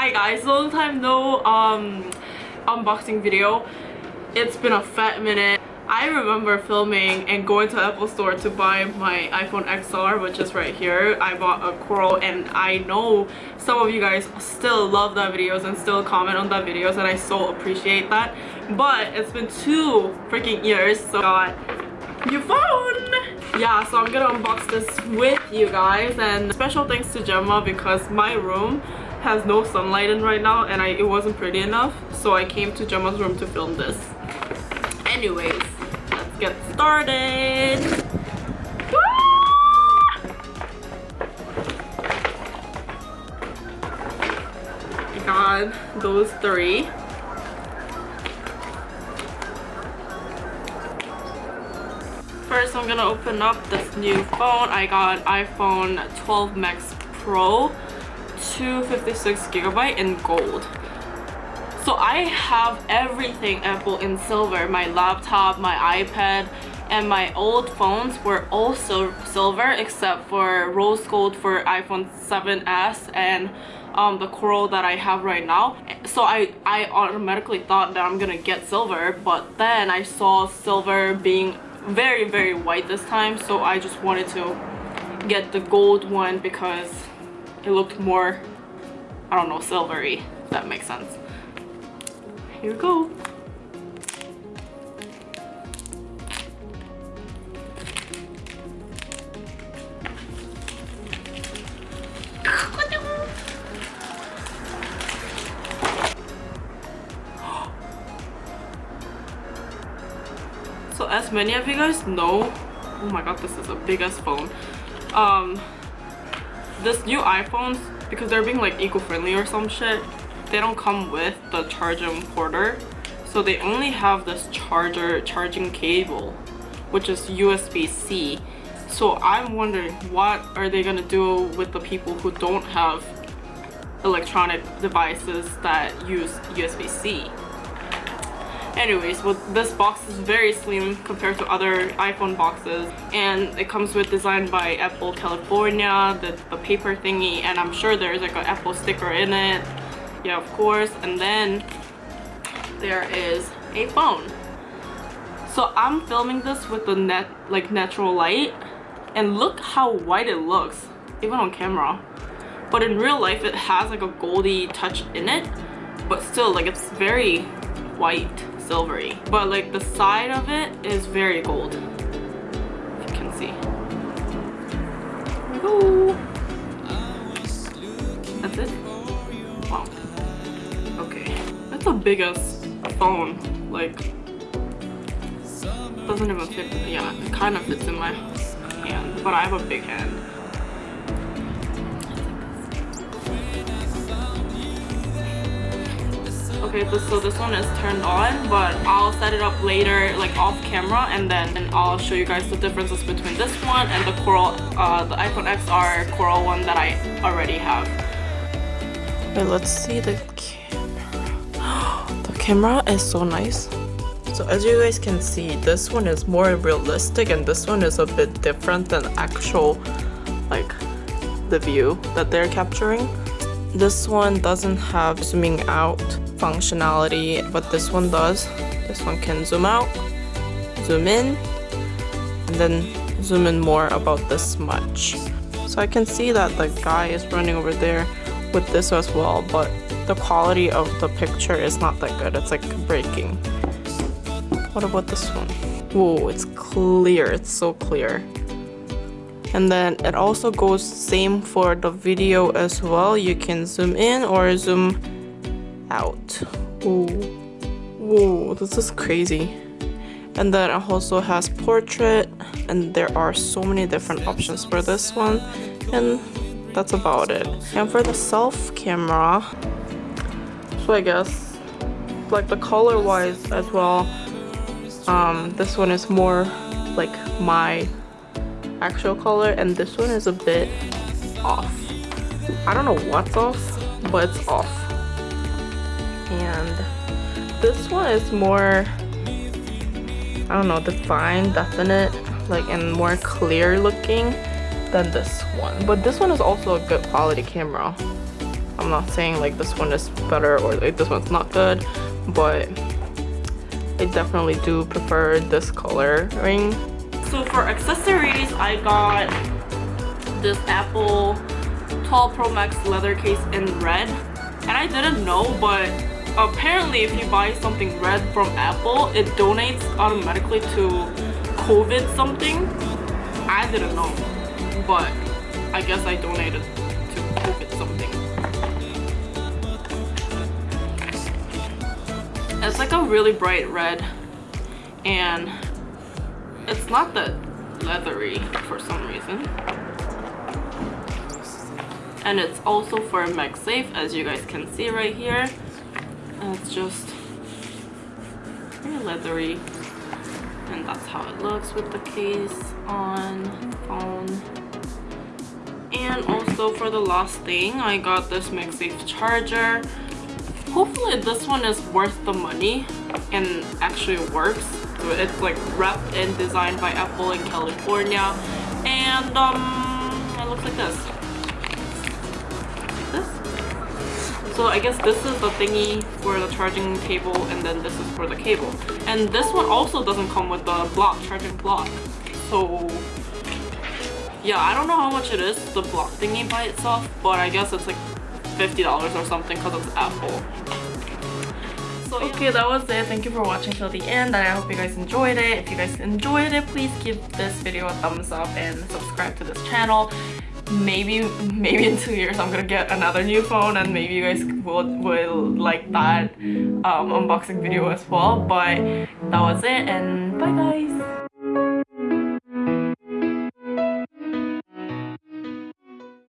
Hi guys, long time no um unboxing video. It's been a fat minute. I remember filming and going to Apple store to buy my iPhone XR which is right here. I bought a Coral and I know some of you guys still love that videos and still comment on that videos and I so appreciate that. But it's been two freaking years so I got new phone! Yeah, so I'm gonna unbox this with you guys and special thanks to Gemma because my room has no sunlight in right now and I, it wasn't pretty enough so I came to Gemma's room to film this. Anyways, let's get started. Ah! God, those three. First, I'm gonna open up this new phone. I got iPhone 12 Max Pro 256 gigabyte in gold so I have everything Apple in silver. My laptop, my iPad, and my old phones were also silver except for rose gold for iPhone 7s and um, the coral that I have right now. So I, I automatically thought that I'm gonna get silver but then I saw silver being very very white this time so I just wanted to get the gold one because it looked more I don't know silvery if that makes sense here we go. As many of you guys know oh my god this is a big ass phone. Um this new iphones because they're being like eco-friendly or some shit they don't come with the charging porter. So they only have this charger charging cable which is USB-C so I'm wondering what are they gonna do with the people who don't have electronic devices that use USB-C anyways well this box is very slim compared to other iphone boxes and it comes with design by apple california the, the paper thingy and i'm sure there's like an apple sticker in it. Yeah of course and then there is a phone. So i'm filming this with the net like natural light and look how white it looks even on camera. But in real life it has like a goldy touch in it but still like it's very white silvery but like the side of it is very gold you can see go that's it wow it's the biggest phone. Like, doesn't even fit. Yeah, it kind of fits in my hand, but I have a big hand. Okay, so this one is turned on, but I'll set it up later, like off camera, and then and I'll show you guys the differences between this one and the Coral, uh, the iPhone XR Coral one that I already have. Wait, let's see the camera. The camera is so nice. So as you guys can see this one is more realistic and this one is a bit different than actual like the view that they're capturing. This one doesn't have zooming out functionality what this one does. This one can zoom out zoom in and then zoom in more about this much. So I can see that the guy is running over there with this as well but the quality of the picture is not that good. It's like breaking. What about this one? Whoa it's clear. It's so clear. And then it also goes same for the video as well. You can zoom in or zoom out. Whoa whoa this is crazy. And then it also has portrait and there are so many different options for this one and that's about it. And for the self camera so I guess like the color wise as well um this one is more like my actual color and this one is a bit off. I don't know what's off but it's off and this one is more I don't know defined definite like and more clear looking than this one but this one is also a good quality camera I'm not saying like this one is better or like this one's not good, but I definitely do prefer this coloring. So for accessories, I got this Apple 12 Pro Max leather case in red. And I didn't know, but apparently if you buy something red from Apple, it donates automatically to COVID something. I didn't know, but I guess I donated to COVID something. It's like a really bright red and it's not that leathery for some reason and it's also for MagSafe as you guys can see right here and it's just very leathery. And that's how it looks with the case on phone. And also for the last thing I got this MagSafe charger. Hopefully this one is worth the money and actually works. So it's like wrapped and designed by Apple in California. And um it looks like this So I guess this is the thingy for the charging cable and then this is for the cable. And this one also doesn't come with the block, charging block. So yeah, I don't know how much it is, the block thingy by itself, but I guess it's like $50 or something because it's Apple. So, yeah. Okay, that was it. Thank you for watching till the end. and I hope you guys enjoyed it. If you guys enjoyed it, please give this video a thumbs up and subscribe to this channel maybe maybe in two years I'm gonna get another new phone and maybe you guys will, will like that um, unboxing video as well. But that was it and bye guys